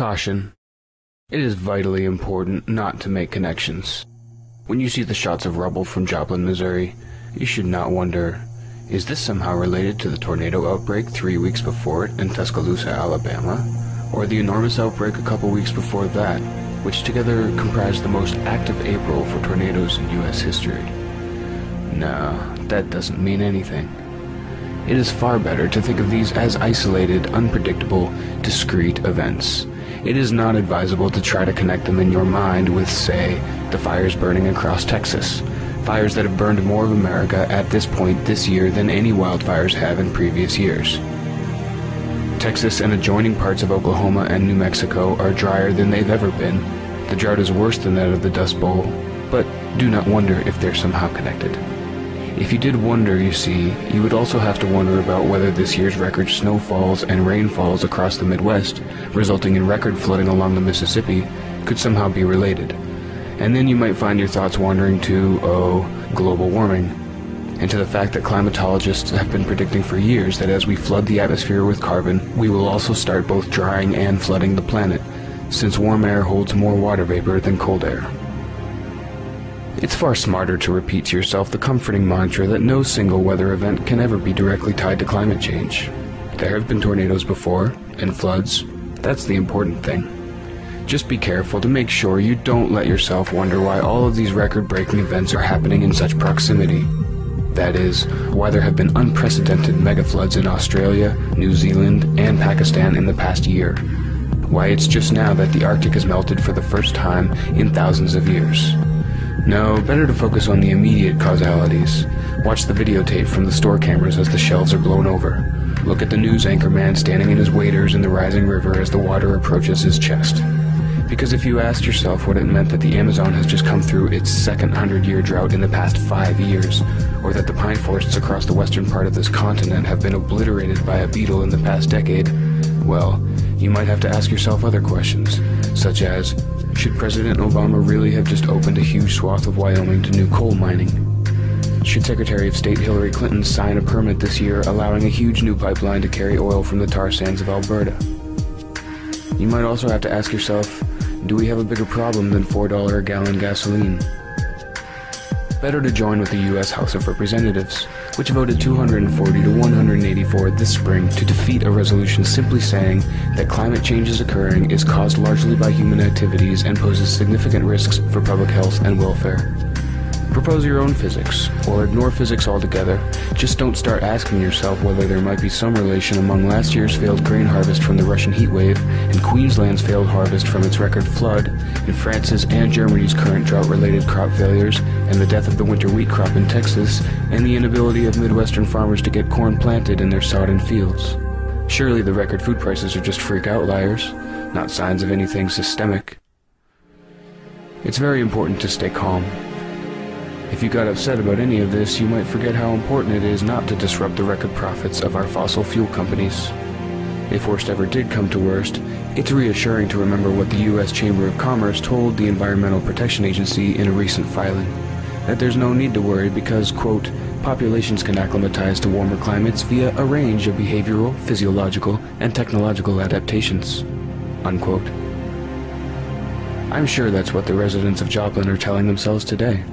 Caution. It is vitally important not to make connections. When you see the shots of rubble from Joplin, Missouri, you should not wonder, is this somehow related to the tornado outbreak three weeks before it in Tuscaloosa, Alabama? Or the enormous outbreak a couple weeks before that, which together comprised the most active April for tornadoes in U.S. history? No, that doesn't mean anything. It is far better to think of these as isolated, unpredictable, discrete events. It is not advisable to try to connect them in your mind with, say, the fires burning across Texas. Fires that have burned more of America at this point this year than any wildfires have in previous years. Texas and adjoining parts of Oklahoma and New Mexico are drier than they've ever been. The drought is worse than that of the Dust Bowl, but do not wonder if they're somehow connected. If you did wonder, you see, you would also have to wonder about whether this year's record snowfalls and rainfalls across the Midwest, resulting in record flooding along the Mississippi, could somehow be related. And then you might find your thoughts wandering to, oh, global warming, and to the fact that climatologists have been predicting for years that as we flood the atmosphere with carbon, we will also start both drying and flooding the planet, since warm air holds more water vapor than cold air. It's far smarter to repeat to yourself the comforting mantra that no single weather event can ever be directly tied to climate change. There have been tornadoes before, and floods. That's the important thing. Just be careful to make sure you don't let yourself wonder why all of these record breaking events are happening in such proximity. That is, why there have been unprecedented mega floods in Australia, New Zealand, and Pakistan in the past year. Why it's just now that the Arctic has melted for the first time in thousands of years. No, better to focus on the immediate causalities. Watch the videotape from the store cameras as the shelves are blown over. Look at the news anchor man standing in his waders in the rising river as the water approaches his chest. Because if you asked yourself what it meant that the Amazon has just come through its second hundred year drought in the past five years, or that the pine forests across the western part of this continent have been obliterated by a beetle in the past decade, well, you might have to ask yourself other questions, such as should President Obama really have just opened a huge swath of Wyoming to new coal mining? Should Secretary of State Hillary Clinton sign a permit this year allowing a huge new pipeline to carry oil from the tar sands of Alberta? You might also have to ask yourself, do we have a bigger problem than $4 a gallon gasoline? Better to join with the U.S. House of Representatives, which voted 240 to 184 this spring to defeat a resolution simply saying that climate change is occurring is caused largely by human activities and poses significant risks for public health and welfare. Propose your own physics, or ignore physics altogether. Just don't start asking yourself whether there might be some relation among last year's failed grain harvest from the Russian heatwave and Queensland's failed harvest from its record flood, and France's and Germany's current drought-related crop failures, and the death of the winter wheat crop in Texas, and the inability of Midwestern farmers to get corn planted in their sodden fields. Surely the record food prices are just freak outliers, not signs of anything systemic. It's very important to stay calm. If you got upset about any of this, you might forget how important it is not to disrupt the record profits of our fossil fuel companies. If worst ever did come to worst, it's reassuring to remember what the U.S. Chamber of Commerce told the Environmental Protection Agency in a recent filing. That there's no need to worry because, quote, populations can acclimatize to warmer climates via a range of behavioral, physiological, and technological adaptations, unquote. I'm sure that's what the residents of Joplin are telling themselves today.